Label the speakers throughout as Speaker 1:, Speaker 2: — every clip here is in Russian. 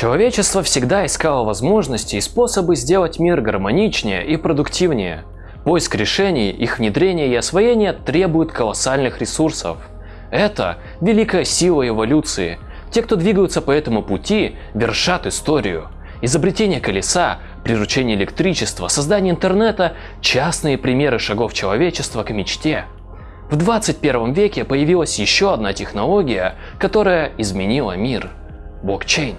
Speaker 1: Человечество всегда искало возможности и способы сделать мир гармоничнее и продуктивнее. Поиск решений, их внедрение и освоение требует колоссальных ресурсов. Это великая сила эволюции. Те, кто двигаются по этому пути, вершат историю. Изобретение колеса, приручение электричества, создание интернета – частные примеры шагов человечества к мечте. В 21 веке появилась еще одна технология, которая изменила мир – блокчейн.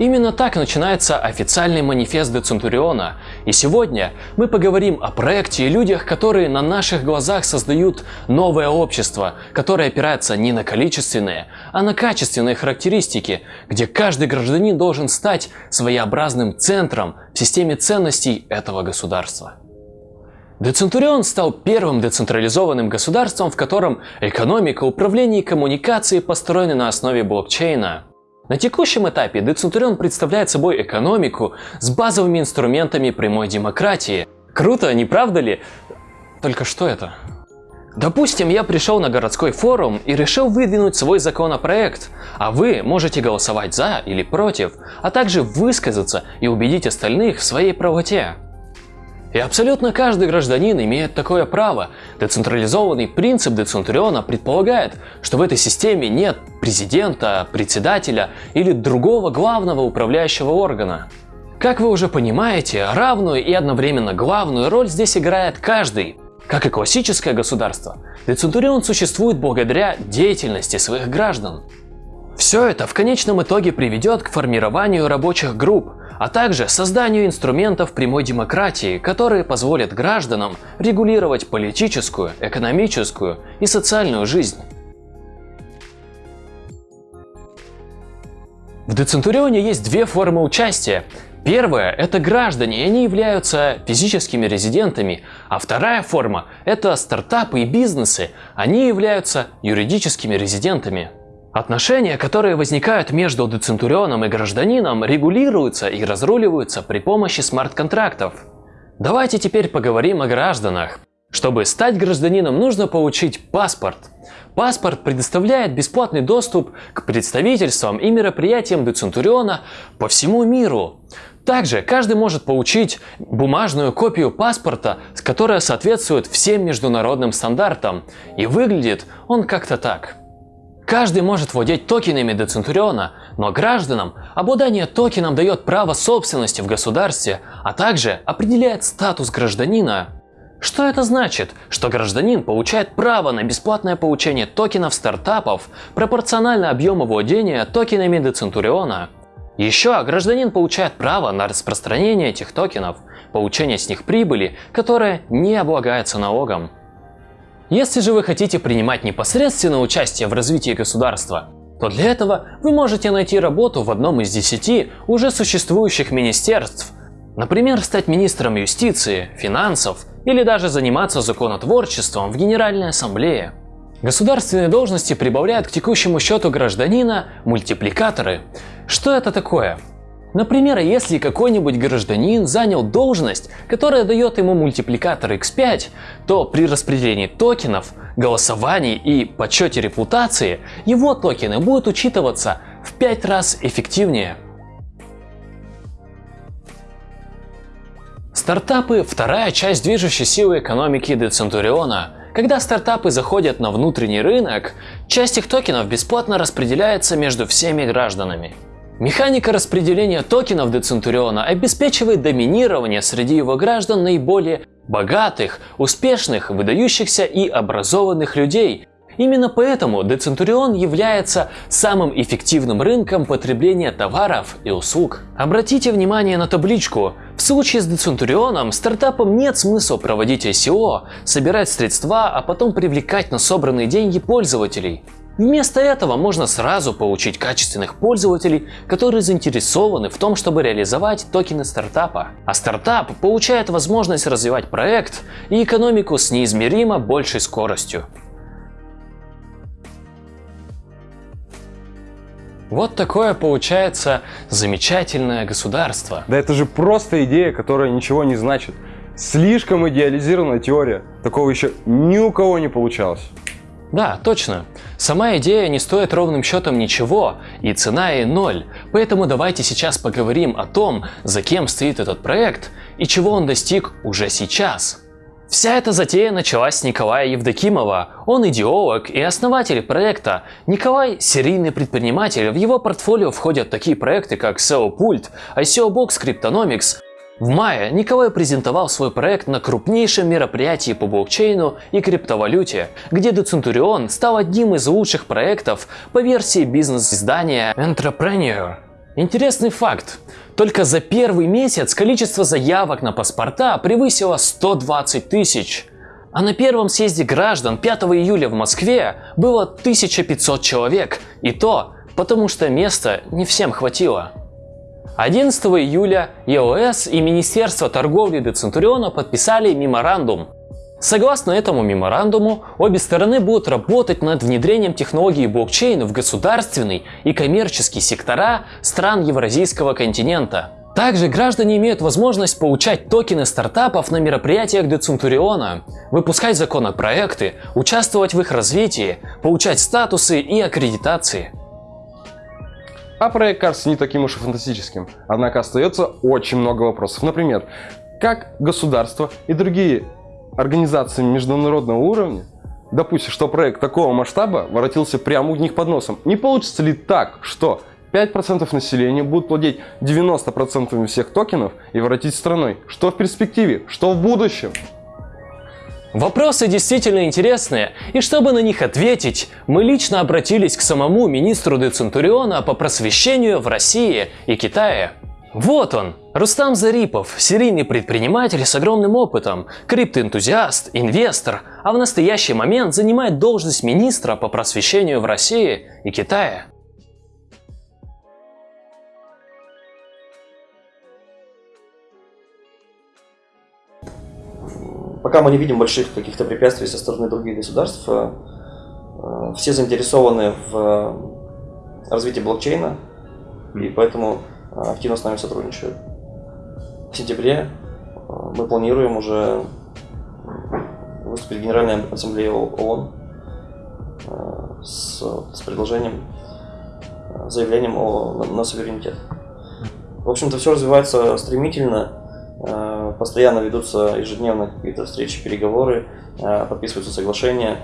Speaker 1: Именно так начинается официальный манифест Децентуриона. И сегодня мы поговорим о проекте и людях, которые на наших глазах создают новое общество, которое опирается не на количественные, а на качественные характеристики, где каждый гражданин должен стать своеобразным центром в системе ценностей этого государства. Децентурион стал первым децентрализованным государством, в котором экономика, управление и коммуникации построены на основе блокчейна. На текущем этапе Децентурион представляет собой экономику с базовыми инструментами прямой демократии. Круто, не правда ли? Только что это? Допустим, я пришел на городской форум и решил выдвинуть свой законопроект, а вы можете голосовать за или против, а также высказаться и убедить остальных в своей правоте. И абсолютно каждый гражданин имеет такое право. Децентрализованный принцип Децентуриона предполагает, что в этой системе нет президента, председателя или другого главного управляющего органа. Как вы уже понимаете, равную и одновременно главную роль здесь играет каждый. Как и классическое государство, Децентурион существует благодаря деятельности своих граждан. Все это в конечном итоге приведет к формированию рабочих групп, а также созданию инструментов прямой демократии, которые позволят гражданам регулировать политическую, экономическую и социальную жизнь. В Децентурионе есть две формы участия. Первая – это граждане, и они являются физическими резидентами, а вторая форма – это стартапы и бизнесы, они являются юридическими резидентами. Отношения, которые возникают между децентурионом и гражданином, регулируются и разруливаются при помощи смарт-контрактов. Давайте теперь поговорим о гражданах. Чтобы стать гражданином, нужно получить паспорт. Паспорт предоставляет бесплатный доступ к представительствам и мероприятиям Децентуриона по всему миру. Также каждый может получить бумажную копию паспорта, которая соответствует всем международным стандартам. И выглядит он как-то так. Каждый может владеть токенами Децентуриона, но гражданам обладание токеном дает право собственности в государстве, а также определяет статус гражданина. Что это значит? Что гражданин получает право на бесплатное получение токенов стартапов пропорционально объему владения токенами Децентуриона. Еще гражданин получает право на распространение этих токенов, получение с них прибыли, которая не облагается налогом. Если же вы хотите принимать непосредственное участие в развитии государства, то для этого вы можете найти работу в одном из десяти уже существующих министерств. Например, стать министром юстиции, финансов или даже заниматься законотворчеством в Генеральной Ассамблее. Государственные должности прибавляют к текущему счету гражданина мультипликаторы. Что это такое? Например, если какой-нибудь гражданин занял должность, которая дает ему мультипликатор x5, то при распределении токенов, голосовании и подсчете репутации его токены будут учитываться в 5 раз эффективнее. Стартапы – вторая часть движущей силы экономики Децентуриона. Когда стартапы заходят на внутренний рынок, часть их токенов бесплатно распределяется между всеми гражданами. Механика распределения токенов Децентуриона обеспечивает доминирование среди его граждан наиболее богатых, успешных, выдающихся и образованных людей. Именно поэтому Децентурион является самым эффективным рынком потребления товаров и услуг. Обратите внимание на табличку. В случае с Децентурионом стартапам нет смысла проводить ICO, собирать средства, а потом привлекать на собранные деньги пользователей. Вместо этого можно сразу получить качественных пользователей, которые заинтересованы в том, чтобы реализовать токены стартапа. А стартап получает возможность развивать проект и экономику с неизмеримо большей скоростью. Вот такое получается замечательное государство.
Speaker 2: Да это же просто идея, которая ничего не значит. Слишком идеализированная теория. Такого еще ни у кого не получалось.
Speaker 1: Да, точно. Сама идея не стоит ровным счетом ничего, и цена ей ноль. Поэтому давайте сейчас поговорим о том, за кем стоит этот проект и чего он достиг уже сейчас. Вся эта затея началась с Николая Евдокимова. Он идеолог и основатель проекта. Николай – серийный предприниматель. В его портфолио входят такие проекты, как SEO Pult, ICO Box Cryptonomics, в мае Николай презентовал свой проект на крупнейшем мероприятии по блокчейну и криптовалюте, где Decentrion стал одним из лучших проектов по версии бизнес-издания Entrepreneur. Интересный факт. Только за первый месяц количество заявок на паспорта превысило 120 тысяч. А на первом съезде граждан 5 июля в Москве было 1500 человек. И то потому что места не всем хватило. 11 июля ЕОС и Министерство торговли Децентуриона подписали меморандум. Согласно этому меморандуму, обе стороны будут работать над внедрением технологии блокчейна в государственный и коммерческий сектора стран Евразийского континента. Также граждане имеют возможность получать токены стартапов на мероприятиях Децентуриона, выпускать законопроекты, участвовать в их развитии, получать статусы и аккредитации.
Speaker 2: А проект кажется не таким уж и фантастическим. Однако остается очень много вопросов. Например, как государство и другие организации международного уровня допустят, что проект такого масштаба воротился прямо у них под носом? Не получится ли так, что 5% населения будут владеть 90% всех токенов и воротить страной? Что в перспективе? Что в будущем?
Speaker 1: Вопросы действительно интересные, и чтобы на них ответить, мы лично обратились к самому министру Децентуриона по просвещению в России и Китае. Вот он, Рустам Зарипов, серийный предприниматель с огромным опытом, криптоэнтузиаст, инвестор, а в настоящий момент занимает должность министра по просвещению в России и Китае.
Speaker 3: пока мы не видим больших каких-то препятствий со стороны других государств, э, э, все заинтересованы в э, развитии блокчейна, и поэтому активно с нами сотрудничают. В сентябре мы планируем уже выступить в Генеральной Ассамблее ООН с, с предложением, заявлением о, на, на суверенитет. В общем-то, все развивается стремительно, Э, постоянно ведутся ежедневно какие-то встречи, переговоры, э, подписываются соглашения.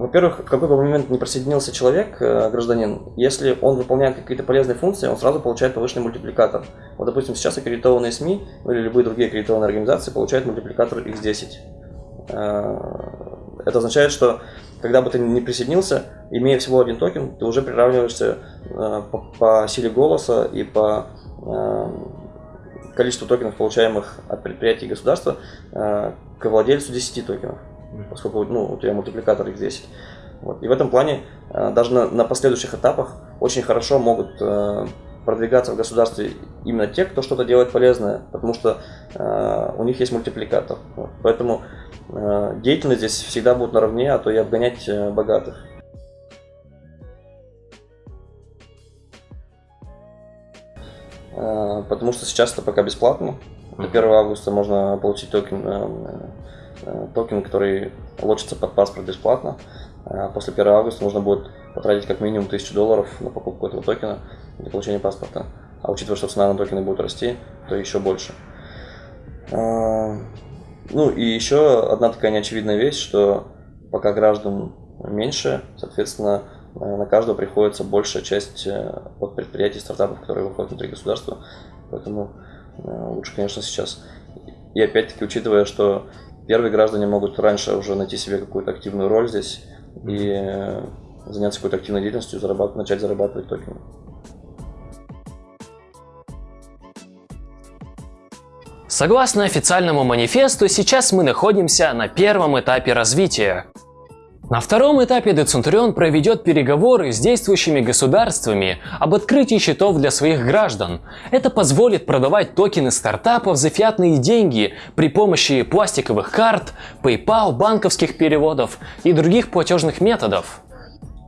Speaker 3: Во-первых, в какой бы момент не присоединился человек, э, гражданин, если он выполняет какие-то полезные функции, он сразу получает повышенный мультипликатор. Вот, допустим, сейчас аккредитованные СМИ или любые другие аккредитованные организации получают мультипликатор X10. Это означает, что когда бы ты не присоединился, имея всего один токен, ты уже приравниваешься э, по, силе голоса и по э, количеству токенов, получаемых от предприятий и государства, э, к владельцу 10 токенов, поскольку ну, у тебя мультипликатор их 10. Вот. И в этом плане э, даже на, на последующих этапах очень хорошо могут э, продвигаться в государстве именно те, кто что-то делает полезное, потому что э, у них есть мультипликатор. Вот. Поэтому э, деятельность здесь всегда будет наравне, а то и обгонять э, богатых. Э, потому что сейчас это пока бесплатно. До 1 августа можно получить токен, э, токен который лочится под паспорт бесплатно. Э, после 1 августа нужно будет потратить как минимум 1000 долларов на покупку этого токена для получения паспорта. А учитывая, что цена на токены будет расти, то еще больше. А, ну и еще одна такая неочевидная вещь, что пока граждан меньше, соответственно, э, на каждого приходится большая часть э, от предприятий, стартапов, которые выходят внутри государства. Поэтому э, лучше, конечно, сейчас. И опять-таки, учитывая, что первые граждане могут раньше уже найти себе какую-то активную роль здесь и заняться какой-то активной деятельностью, зарабатывать, начать зарабатывать токены.
Speaker 1: Согласно официальному манифесту, сейчас мы находимся на первом этапе развития. На втором этапе Децентурион проведет переговоры с действующими государствами об открытии счетов для своих граждан. Это позволит продавать токены стартапов за фиатные деньги при помощи пластиковых карт, PayPal, банковских переводов и других платежных методов.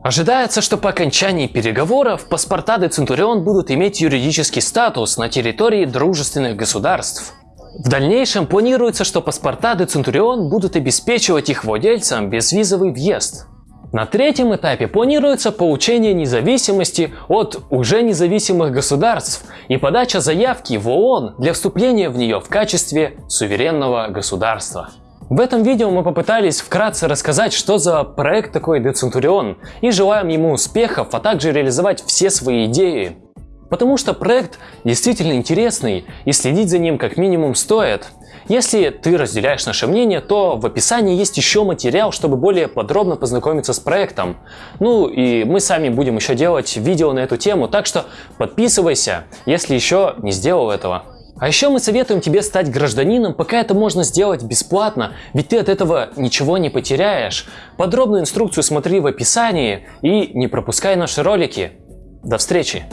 Speaker 1: Ожидается, что по окончании переговоров паспорта де Центурион будут иметь юридический статус на территории дружественных государств. В дальнейшем планируется, что паспорта де Центурион будут обеспечивать их владельцам безвизовый въезд. На третьем этапе планируется получение независимости от уже независимых государств и подача заявки в ООН для вступления в нее в качестве суверенного государства. В этом видео мы попытались вкратце рассказать, что за проект такой Децентурион, и желаем ему успехов, а также реализовать все свои идеи. Потому что проект действительно интересный, и следить за ним как минимум стоит. Если ты разделяешь наше мнение, то в описании есть еще материал, чтобы более подробно познакомиться с проектом. Ну и мы сами будем еще делать видео на эту тему, так что подписывайся, если еще не сделал этого. А еще мы советуем тебе стать гражданином, пока это можно сделать бесплатно, ведь ты от этого ничего не потеряешь. Подробную инструкцию смотри в описании и не пропускай наши ролики. До встречи!